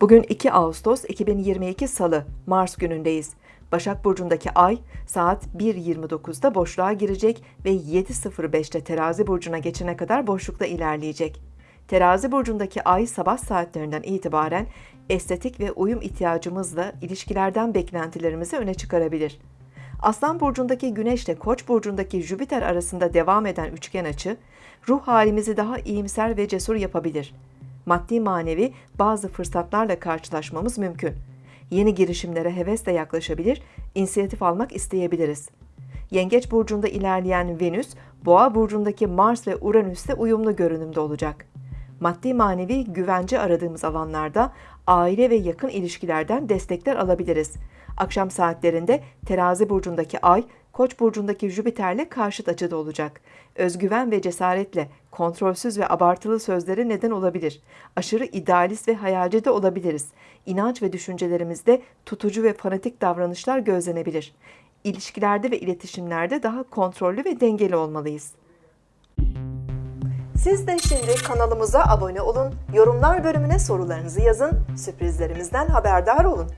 Bugün 2 Ağustos 2022 Salı, Mars günündeyiz. Başak Burcu'ndaki ay saat 1.29'da boşluğa girecek ve 7.05'te Terazi Burcu'na geçene kadar boşlukta ilerleyecek. Terazi Burcu'ndaki ay sabah saatlerinden itibaren estetik ve uyum ihtiyacımızla ilişkilerden beklentilerimizi öne çıkarabilir. Aslan Burcu'ndaki Güneş ile Koç Burcu'ndaki Jüpiter arasında devam eden üçgen açı, ruh halimizi daha iyimser ve cesur yapabilir. Maddi manevi bazı fırsatlarla karşılaşmamız mümkün. Yeni girişimlere hevesle yaklaşabilir, inisiyatif almak isteyebiliriz. Yengeç burcunda ilerleyen Venüs, Boğa burcundaki Mars ve Uranüs'te uyumlu görünümde olacak. Maddi manevi güvence aradığımız alanlarda aile ve yakın ilişkilerden destekler alabiliriz. Akşam saatlerinde Terazi burcundaki Ay, Koç burcundaki Jüpiter'le karşıt açıda olacak. Özgüven ve cesaretle kontrolsüz ve abartılı sözlere neden olabilir. Aşırı idealist ve hayalci de olabiliriz. İnanç ve düşüncelerimizde tutucu ve fanatik davranışlar gözlenebilir. İlişkilerde ve iletişimlerde daha kontrollü ve dengeli olmalıyız. Siz de şimdi kanalımıza abone olun, yorumlar bölümüne sorularınızı yazın, sürprizlerimizden haberdar olun.